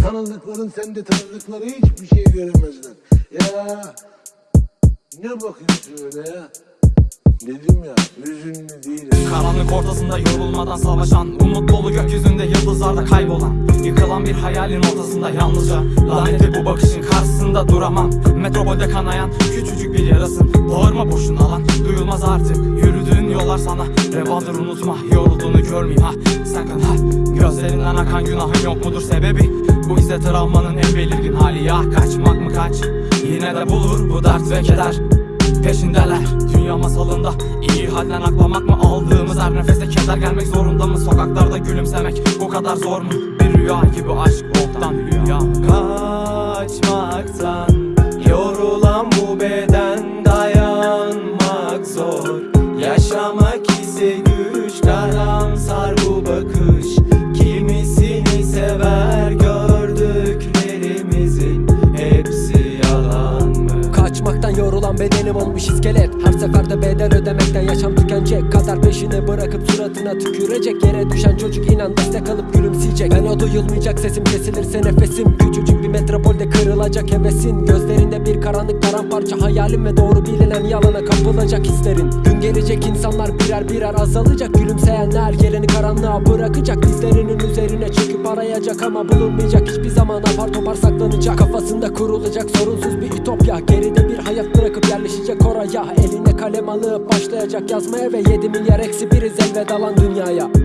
Tanıdıkların sende tanıdıkları hiçbir şey göremezler. Ya ne bakıyorsun öyle ya? Dedim ya hüzünlü değilim. Karanlık ortasında yorulmadan savaşan Umut dolu gökyüzünde yıldızlarda kaybolan Yıkılan bir hayalin ortasında yalnızca Lanetli bu bakışın karşısında duramam Metropolde kanayan küçücük bir yarasın Bağırma boşuna lan duyulmaz artık Yürüdüğün yollar sana. Revadır unutma Yorulduğunu görmeyeyim. Ha sakın ha. Gözlerinden akan günahın yok mudur sebebi? Bu ise travmanın en belirgin hali. Ya Kaçmak mı kaç? Yine de bulur bu dert ve keder. Peşindeler dünya masalında. İyi halden aklamak mı? Aldığımız her nefeste keder. Gelmek zorunda mı? Sokaklarda gülümsemek bu kadar zor mu? Bir rüya gibi aşk boktan rüya Kaçmaktan karamsar Yorulan bedenim olmuş iskelet. Her seferde bedel ödemekten yaşam tükenecek. Kadar peşine bırakıp suratına tükürecek. Yere düşen çocuk inan destek alıp gülümseyecek. Ben o duyulmayacak sesim kesilirse nefesim Küçücük bir metropolde kırılacak hevesin. Gözlerinde bir karanlık paramparça hayalim Ve doğru bilinen yalana kapılacak hislerin. Gün gelecek insanlar birer birer azalacak. Gülümseyenler yerini karanlığa bırakacak. Dizlerinin üzerine arayacak Ama bulunmayacak. Hiçbir zaman apar topar saklanacak. Kafasında kurulacak sorunsuz bir ütopya. Geride bir hayat bırakıp yerleşecek oraya. Eline kalem alıp başlayacak yazmaya Ve 7 milyar eksi biriz elveda lan dünyaya